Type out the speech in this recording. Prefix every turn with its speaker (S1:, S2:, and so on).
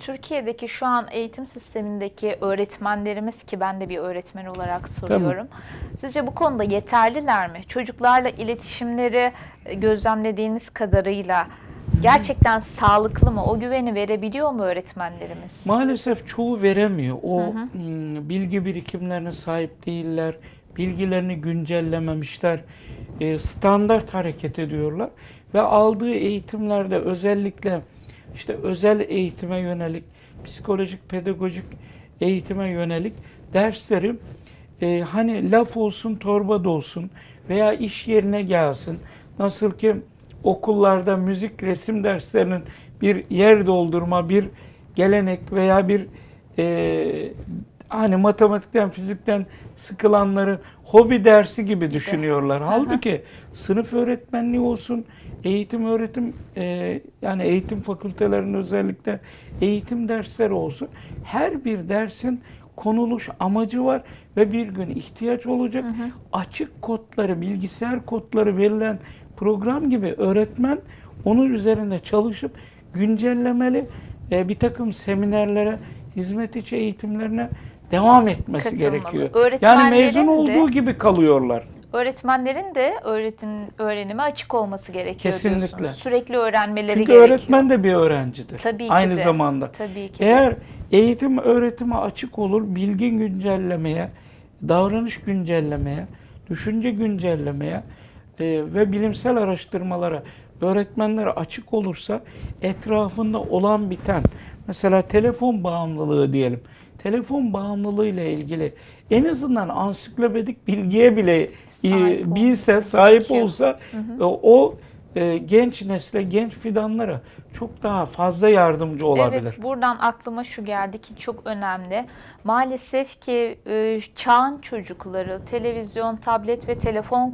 S1: Türkiye'deki şu an eğitim sistemindeki öğretmenlerimiz ki ben de bir öğretmen olarak soruyorum. Sizce bu konuda yeterliler mi? Çocuklarla iletişimleri e, gözlemlediğiniz kadarıyla gerçekten sağlıklı mı? O güveni verebiliyor mu öğretmenlerimiz?
S2: Maalesef çoğu veremiyor. O hmm, bilgi birikimlerine sahip değiller. Bilgilerini güncellememişler. e, standart hareket ediyorlar ve aldığı eğitimlerde özellikle işte özel eğitime yönelik, psikolojik, pedagojik eğitime yönelik dersleri e, hani laf olsun, torba da olsun veya iş yerine gelsin. Nasıl ki okullarda müzik, resim derslerinin bir yer doldurma, bir gelenek veya bir e, hani matematikten, fizikten sıkılanların hobi dersi gibi düşünüyorlar. Halbuki sınıf öğretmenliği olsun, eğitim öğretim e, yani eğitim fakültelerinin özellikle eğitim dersleri olsun. Her bir dersin konuluş amacı var ve bir gün ihtiyaç olacak. Açık kodları, bilgisayar kodları verilen program gibi öğretmen onun üzerinde çalışıp güncellemeli e, bir takım seminerlere, hizmet içi eğitimlerine devam etmesi gerekiyor. Yani mezun
S1: de-
S2: olduğu gibi kalıyorlar.
S1: Öğretmenlerin de öğretim öğrenime açık olması gerekiyor
S2: Kesinlikle.
S1: diyorsunuz. Sürekli öğrenmeleri
S2: Çünkü
S1: gerekiyor.
S2: öğretmen de bir öğrencidir.
S1: Tabii ki
S2: Aynı
S1: de.
S2: zamanda.
S1: Tabii ki. de.
S2: Eğer eğitim öğretime açık olur, bilgi güncellemeye, davranış güncellemeye, düşünce güncellemeye e, ve bilimsel araştırmalara öğretmenler açık olursa etrafında olan biten mesela telefon bağımlılığı diyelim. Telefon bağımlılığı ile ilgili en azından ansiklopedik bilgiye bile e,
S1: Sahip
S2: bilse,
S1: olması
S2: sahip
S1: gerekiyor.
S2: olsa e, o e, genç nesle, genç fidanlara çok daha fazla yardımcı olabilir.
S1: Evet, buradan aklıma şu geldi ki çok önemli. Maalesef ki e, çağın çocukları televizyon, tablet ve telefon